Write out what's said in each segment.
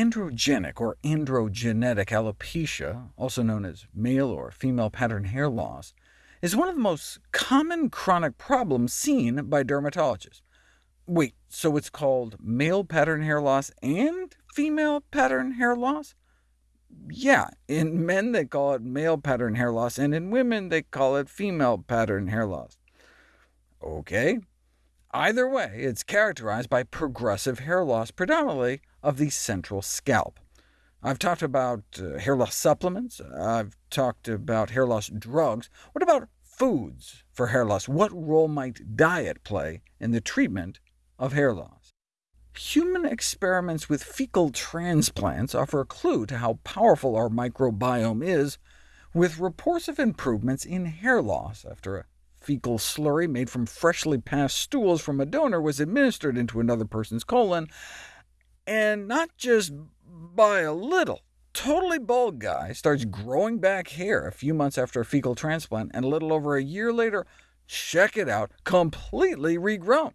Androgenic or androgenetic alopecia, also known as male or female pattern hair loss, is one of the most common chronic problems seen by dermatologists. Wait, so it's called male pattern hair loss and female pattern hair loss? Yeah, in men they call it male pattern hair loss, and in women they call it female pattern hair loss. OK. Either way, it's characterized by progressive hair loss, predominantly of the central scalp. I've talked about uh, hair loss supplements, I've talked about hair loss drugs. What about foods for hair loss? What role might diet play in the treatment of hair loss? Human experiments with fecal transplants offer a clue to how powerful our microbiome is, with reports of improvements in hair loss after a fecal slurry made from freshly passed stools from a donor was administered into another person's colon, and not just by a little. Totally bald guy starts growing back hair a few months after a fecal transplant, and a little over a year later, check it out, completely regrown.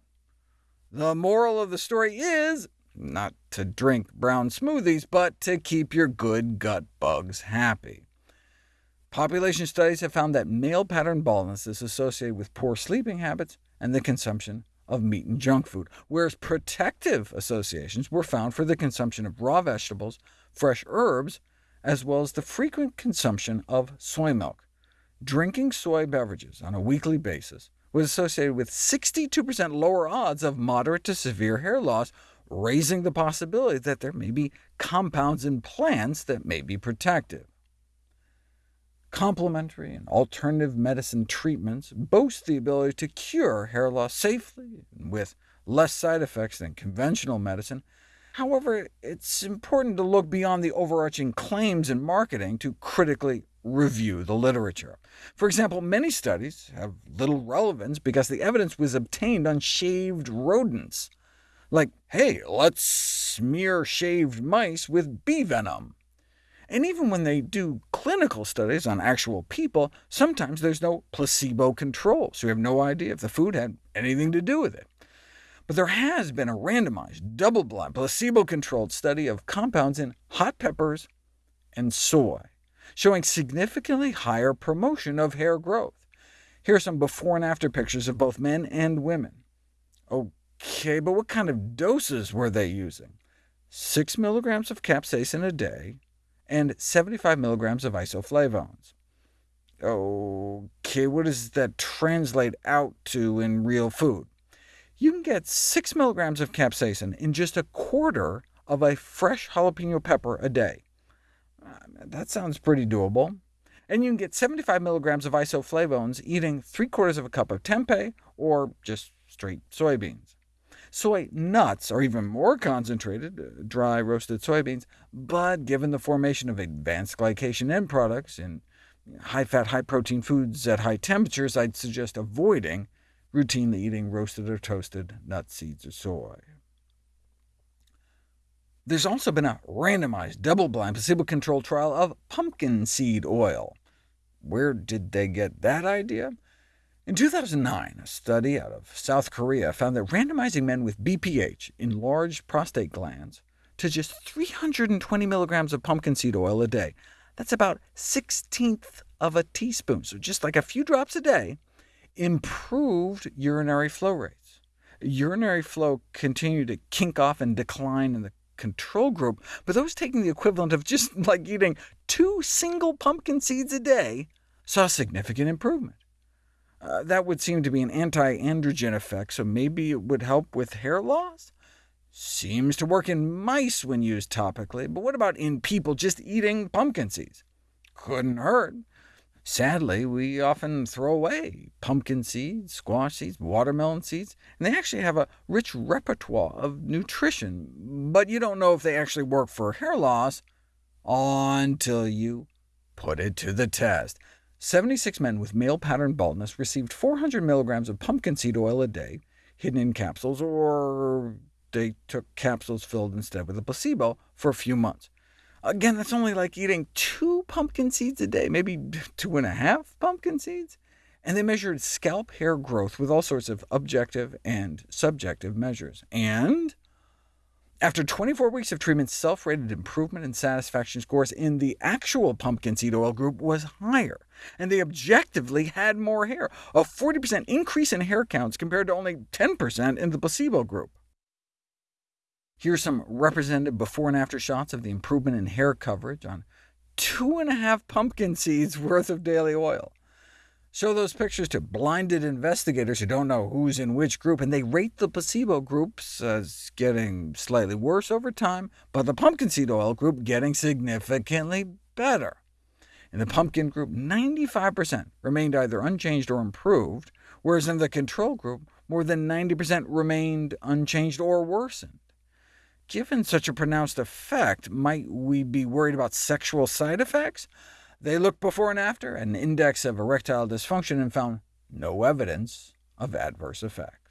The moral of the story is not to drink brown smoothies, but to keep your good gut bugs happy. Population studies have found that male pattern baldness is associated with poor sleeping habits and the consumption of meat and junk food, whereas protective associations were found for the consumption of raw vegetables, fresh herbs, as well as the frequent consumption of soy milk. Drinking soy beverages on a weekly basis was associated with 62% lower odds of moderate to severe hair loss, raising the possibility that there may be compounds in plants that may be protective. Complementary and alternative medicine treatments boast the ability to cure hair loss safely and with less side effects than conventional medicine. However, it's important to look beyond the overarching claims in marketing to critically review the literature. For example, many studies have little relevance because the evidence was obtained on shaved rodents. Like, hey, let's smear shaved mice with bee venom. And even when they do clinical studies on actual people, sometimes there's no placebo control, so you have no idea if the food had anything to do with it. But there has been a randomized, double-blind, placebo-controlled study of compounds in hot peppers and soy, showing significantly higher promotion of hair growth. Here are some before and after pictures of both men and women. OK, but what kind of doses were they using? 6 milligrams of capsaicin a day, and 75 milligrams of isoflavones. OK, what does that translate out to in real food? You can get 6 milligrams of capsaicin in just a quarter of a fresh jalapeno pepper a day. Uh, that sounds pretty doable. And you can get 75 milligrams of isoflavones eating 3 quarters of a cup of tempeh, or just straight soybeans. Soy nuts are even more concentrated, uh, dry roasted soybeans, but given the formation of advanced glycation end products in high-fat, high-protein foods at high temperatures, I'd suggest avoiding routinely eating roasted or toasted nuts, seeds, or soy. There's also been a randomized, double-blind, placebo-controlled trial of pumpkin seed oil. Where did they get that idea? In 2009, a study out of South Korea found that randomizing men with BPH, enlarged prostate glands, to just 320 milligrams of pumpkin seed oil a day, that's about 16th of a teaspoon, so just like a few drops a day, improved urinary flow rates. Urinary flow continued to kink off and decline in the control group, but those taking the equivalent of just like eating two single pumpkin seeds a day saw significant improvement. Uh, that would seem to be an anti-androgen effect, so maybe it would help with hair loss? Seems to work in mice when used topically, but what about in people just eating pumpkin seeds? Couldn't hurt. Sadly, we often throw away pumpkin seeds, squash seeds, watermelon seeds, and they actually have a rich repertoire of nutrition, but you don't know if they actually work for hair loss until you put it to the test. 76 men with male pattern baldness received 400 milligrams of pumpkin seed oil a day, hidden in capsules, or they took capsules filled instead with a placebo for a few months. Again, that's only like eating two pumpkin seeds a day, maybe two and a half pumpkin seeds. And they measured scalp hair growth with all sorts of objective and subjective measures. And After 24 weeks of treatment, self-rated improvement in satisfaction scores in the actual pumpkin seed oil group was higher, and they objectively had more hair, a 40% increase in hair counts compared to only 10% in the placebo group. Here's some representative before and after shots of the improvement in hair coverage on two and a half pumpkin seeds worth of daily oil. Show those pictures to blinded investigators who don't know who's in which group, and they rate the placebo groups as getting slightly worse over time, but the pumpkin seed oil group getting significantly better. In the pumpkin group, 95% remained either unchanged or improved, whereas in the control group, more than 90% remained unchanged or worsened. Given such a pronounced effect, might we be worried about sexual side effects? They looked before and after an index of erectile dysfunction and found no evidence of adverse effects.